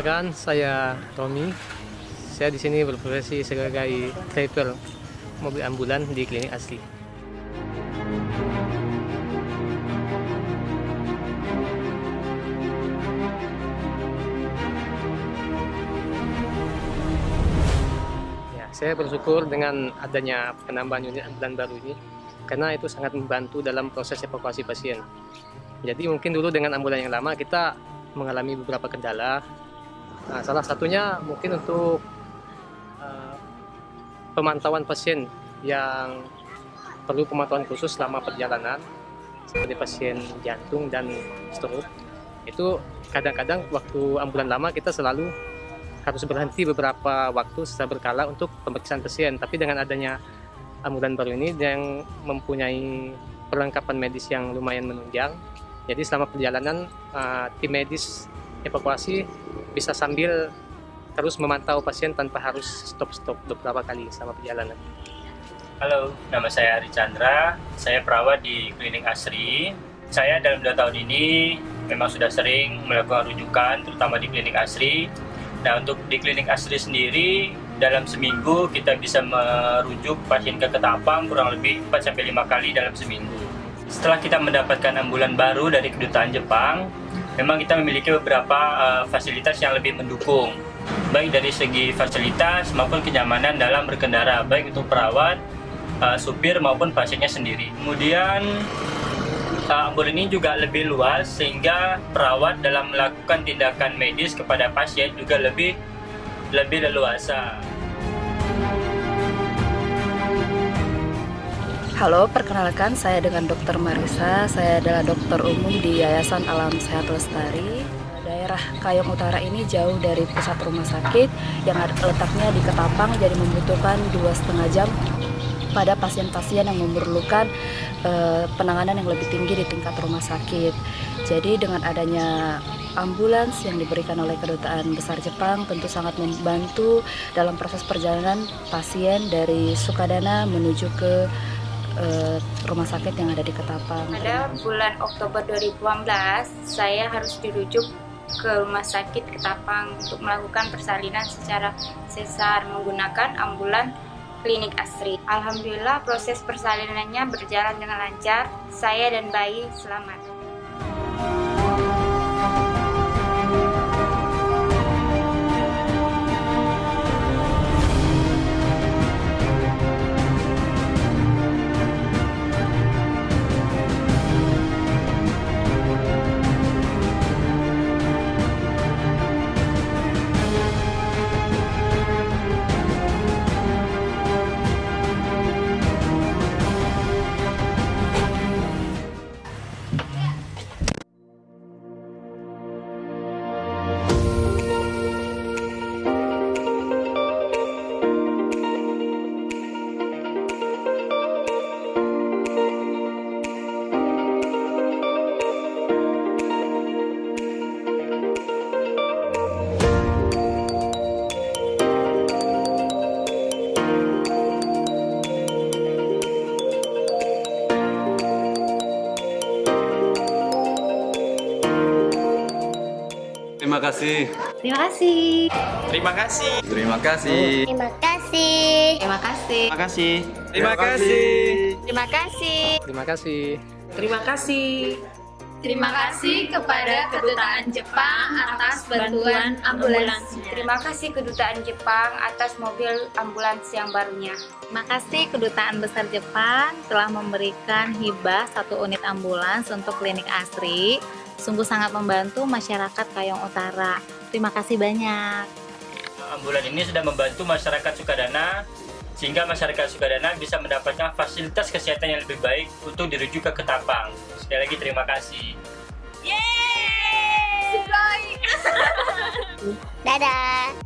Perkenalkan, saya Romi. Saya di sini berprofesi sebagai driver mobil ambulan di klinik asli. Ya, saya bersyukur dengan adanya penambahan unit ambulan baru ini karena itu sangat membantu dalam proses evakuasi pasien. Jadi mungkin dulu dengan ambulan yang lama kita mengalami beberapa kendala. Nah, salah satunya mungkin untuk uh, pemantauan pasien yang perlu pemantauan khusus selama perjalanan seperti pasien jantung dan stroke. Itu kadang-kadang waktu ambulan lama kita selalu harus berhenti beberapa waktu secara berkala untuk pemeriksaan pasien. Tapi dengan adanya ambulan baru ini yang mempunyai perlengkapan medis yang lumayan menunjang, jadi selama perjalanan uh, tim medis evakuasi bisa sambil terus memantau pasien tanpa harus stop-stop beberapa kali selama perjalanan. Halo, nama saya Ari Chandra. Saya perawat di Klinik Asri. Saya dalam dua tahun ini memang sudah sering melakukan rujukan, terutama di Klinik Asri. Nah, untuk di Klinik Asri sendiri, dalam seminggu kita bisa merujuk pasien ke Ketapang kurang lebih 4-5 kali dalam seminggu. Setelah kita mendapatkan ambulan baru dari kedutaan Jepang, memang kita memiliki beberapa uh, fasilitas yang lebih mendukung, baik dari segi fasilitas maupun kenyamanan dalam berkendara, baik untuk perawat, uh, supir maupun pasiennya sendiri. Kemudian uh, ambulan ini juga lebih luas sehingga perawat dalam melakukan tindakan medis kepada pasien juga lebih lebih leluasa. Halo, perkenalkan saya dengan Dr. Marisa. Saya adalah dokter umum di Yayasan Alam Sehat Lestari. Daerah Kayong Utara ini jauh dari pusat rumah sakit yang letaknya di Ketapang, jadi membutuhkan dua setengah jam pada pasien-pasien yang memerlukan uh, penanganan yang lebih tinggi di tingkat rumah sakit. Jadi dengan adanya ambulans yang diberikan oleh Kedutaan Besar Jepang tentu sangat membantu dalam proses perjalanan pasien dari Sukadana menuju ke uh, rumah sakit yang ada di Ketapang. Pada bulan Oktober 2018, saya harus dirujuk ke rumah sakit Ketapang untuk melakukan persalinan secara sesar menggunakan ambulan klinik Asri. Alhamdulillah proses persalinannya berjalan dengan lancar. Saya dan bayi selamat. Terima kasih. Terima kasih. Terima kasih. Terima kasih. Terima kasih. Terima kasih. Terima kasih. Terima kasih. Terima kasih. Terima kasih. Terima kasih. Terima kasih kepada Kedutaan Jepang atas bantuan ambulans. Terima kasih Kedutaan Jepang atas mobil ambulans yang barunya. Terima kasih Kedutaan Besar Jepang telah memberikan hibah satu unit ambulans untuk klinik Asri. Sungguh sangat membantu masyarakat Kayong Utara. Terima kasih banyak. Ambulan ini sudah membantu masyarakat Sukadana sehingga masyarakat Sukadana bisa mendapatkan fasilitas kesehatan yang lebih baik untuk dirujuk ke Ketapang. Sekali lagi terima kasih. Yeay! Dadah!